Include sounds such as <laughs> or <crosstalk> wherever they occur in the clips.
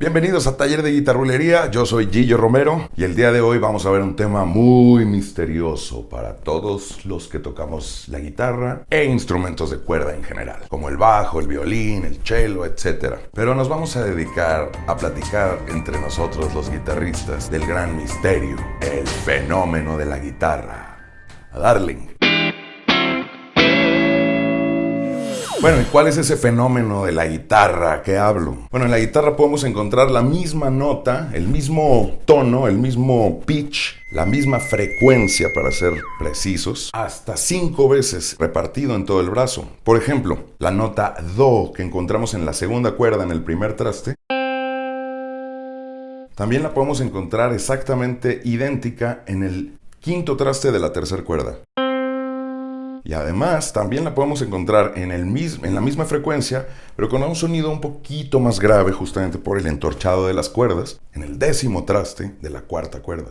Bienvenidos a Taller de Guitarrulería, yo soy Gillo Romero y el día de hoy vamos a ver un tema muy misterioso para todos los que tocamos la guitarra e instrumentos de cuerda en general, como el bajo, el violín, el cello, etc. Pero nos vamos a dedicar a platicar entre nosotros los guitarristas del gran misterio, el fenómeno de la guitarra. A Darling. Bueno, ¿y cuál es ese fenómeno de la guitarra que hablo? Bueno, en la guitarra podemos encontrar la misma nota, el mismo tono, el mismo pitch, la misma frecuencia para ser precisos, hasta cinco veces repartido en todo el brazo. Por ejemplo, la nota Do que encontramos en la segunda cuerda en el primer traste, también la podemos encontrar exactamente idéntica en el quinto traste de la tercera cuerda. Y además también la podemos encontrar en, el en la misma frecuencia, pero con un sonido un poquito más grave justamente por el entorchado de las cuerdas, en el décimo traste de la cuarta cuerda.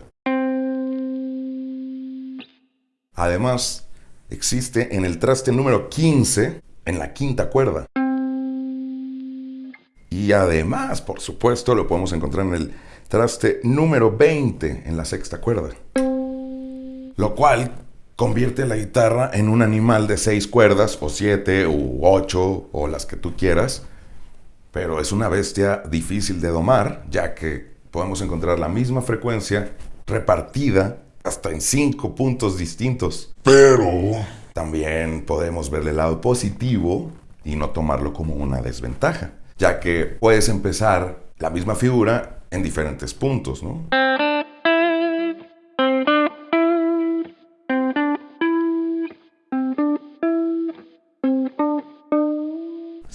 Además, existe en el traste número 15, en la quinta cuerda. Y además, por supuesto, lo podemos encontrar en el traste número 20, en la sexta cuerda. Lo cual convierte la guitarra en un animal de seis cuerdas, o siete, u ocho, o las que tú quieras. Pero es una bestia difícil de domar, ya que podemos encontrar la misma frecuencia repartida hasta en cinco puntos distintos. Pero también podemos ver el lado positivo y no tomarlo como una desventaja, ya que puedes empezar la misma figura en diferentes puntos, ¿no?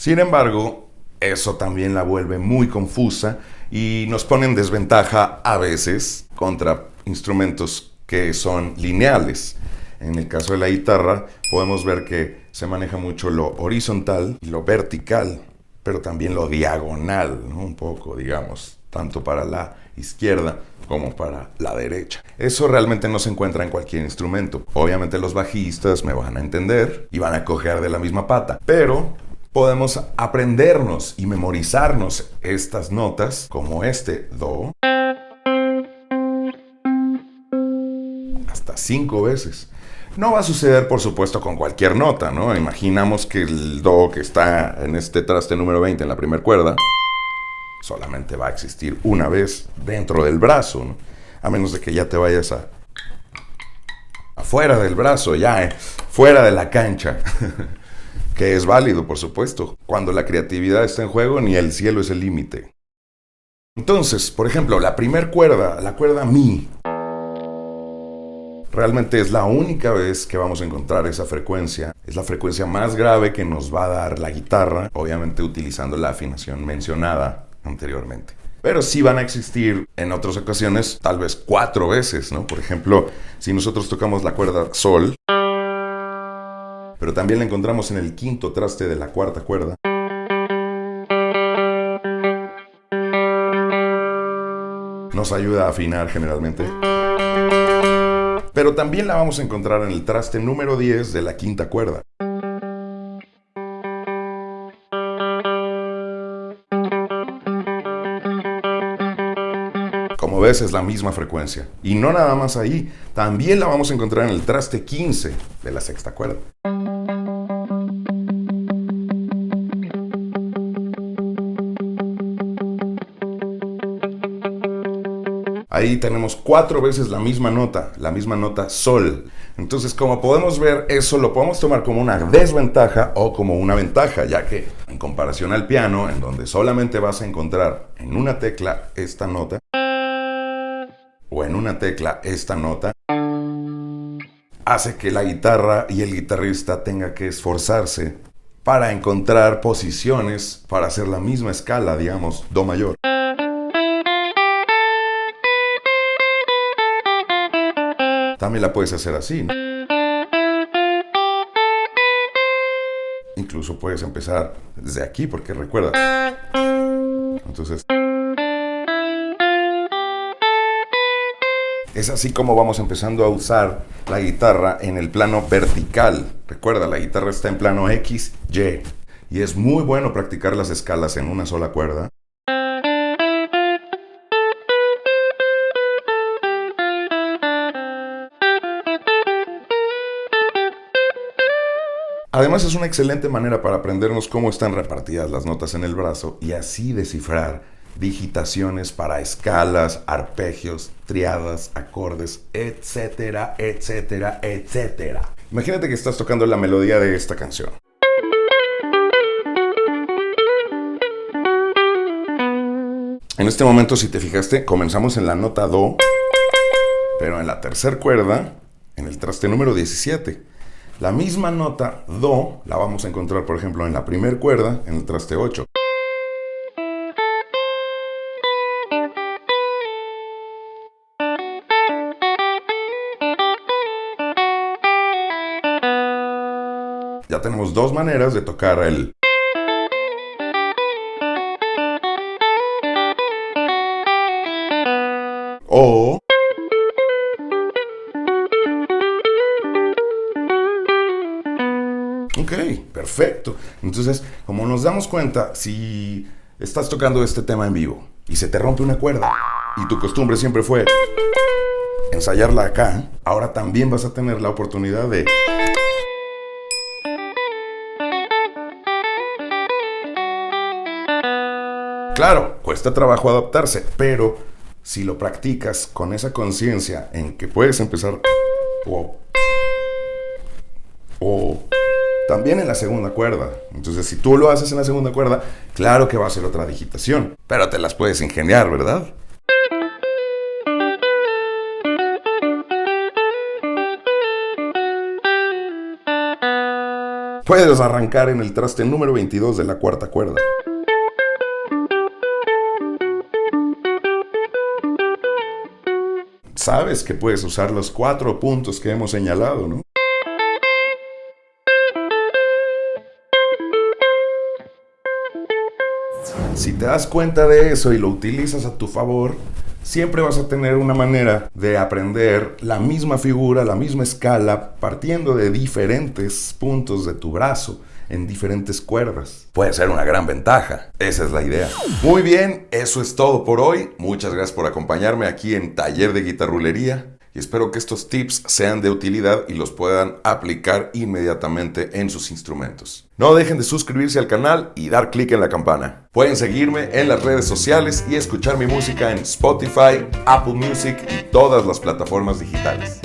Sin embargo, eso también la vuelve muy confusa y nos pone en desventaja a veces contra instrumentos que son lineales. En el caso de la guitarra podemos ver que se maneja mucho lo horizontal y lo vertical, pero también lo diagonal, un poco, digamos, tanto para la izquierda como para la derecha. Eso realmente no se encuentra en cualquier instrumento. Obviamente los bajistas me van a entender y van a coger de la misma pata, pero podemos aprendernos y memorizarnos estas notas como este Do hasta cinco veces. No va a suceder, por supuesto, con cualquier nota, ¿no? Imaginamos que el Do que está en este traste número 20 en la primera cuerda solamente va a existir una vez dentro del brazo. A menos de que ya te vayas a afuera del brazo, ya, eh, fuera de la cancha. <laughs> que es válido, por supuesto. Cuando la creatividad está en juego, ni el cielo es el límite. Entonces, por ejemplo, la primer cuerda, la cuerda Mi, realmente es la única vez que vamos a encontrar esa frecuencia. Es la frecuencia más grave que nos va a dar la guitarra, obviamente utilizando la afinación mencionada anteriormente. Pero sí van a existir en otras ocasiones, tal vez cuatro veces, ¿no? Por ejemplo, si nosotros tocamos la cuerda Sol, pero también la encontramos en el quinto traste de la cuarta cuerda. Nos ayuda a afinar generalmente. Pero también la vamos a encontrar en el traste número 10 de la quinta cuerda. Como ves es la misma frecuencia. Y no nada más ahí, también la vamos a encontrar en el traste 15 de la sexta cuerda. Ahí tenemos cuatro veces la misma nota, la misma nota sol. Entonces, como podemos ver, eso lo podemos tomar como una desventaja o como una ventaja, ya que en comparación al piano, en donde solamente vas a encontrar en una tecla esta nota, o en una tecla esta nota, hace que la guitarra y el guitarrista tenga que esforzarse para encontrar posiciones para hacer la misma escala, digamos, Do mayor. También la puedes hacer así. Incluso puedes empezar desde aquí, porque recuerda. Entonces... Es así como vamos empezando a usar la guitarra en el plano vertical. Recuerda, la guitarra está en plano X, Y. Y es muy bueno practicar las escalas en una sola cuerda. Además es una excelente manera para aprendernos cómo están repartidas las notas en el brazo y así descifrar digitaciones para escalas, arpegios, triadas, acordes, etcétera, etcétera, etcétera. Imagínate que estás tocando la melodía de esta canción. En este momento, si te fijaste, comenzamos en la nota Do, pero en la tercera cuerda, en el traste número 17. La misma nota Do la vamos a encontrar, por ejemplo, en la primera cuerda, en el traste 8. Ya tenemos dos maneras de tocar el... O... perfecto. Entonces, como nos damos cuenta, si estás tocando este tema en vivo y se te rompe una cuerda y tu costumbre siempre fue ensayarla acá, ahora también vas a tener la oportunidad de... Claro, cuesta trabajo adaptarse, pero si lo practicas con esa conciencia en que puedes empezar también en la segunda cuerda. Entonces, si tú lo haces en la segunda cuerda, claro que va a ser otra digitación, pero te las puedes ingeniar, ¿verdad? Puedes arrancar en el traste número 22 de la cuarta cuerda. sabes que puedes usar los cuatro puntos que hemos señalado, ¿no? Si te das cuenta de eso y lo utilizas a tu favor, siempre vas a tener una manera de aprender la misma figura, la misma escala, partiendo de diferentes puntos de tu brazo en diferentes cuerdas. Puede ser una gran ventaja. Esa es la idea. Muy bien, eso es todo por hoy. Muchas gracias por acompañarme aquí en Taller de Guitarrulería y espero que estos tips sean de utilidad y los puedan aplicar inmediatamente en sus instrumentos. No dejen de suscribirse al canal y dar clic en la campana. Pueden seguirme en las redes sociales y escuchar mi música en Spotify, Apple Music y todas las plataformas digitales.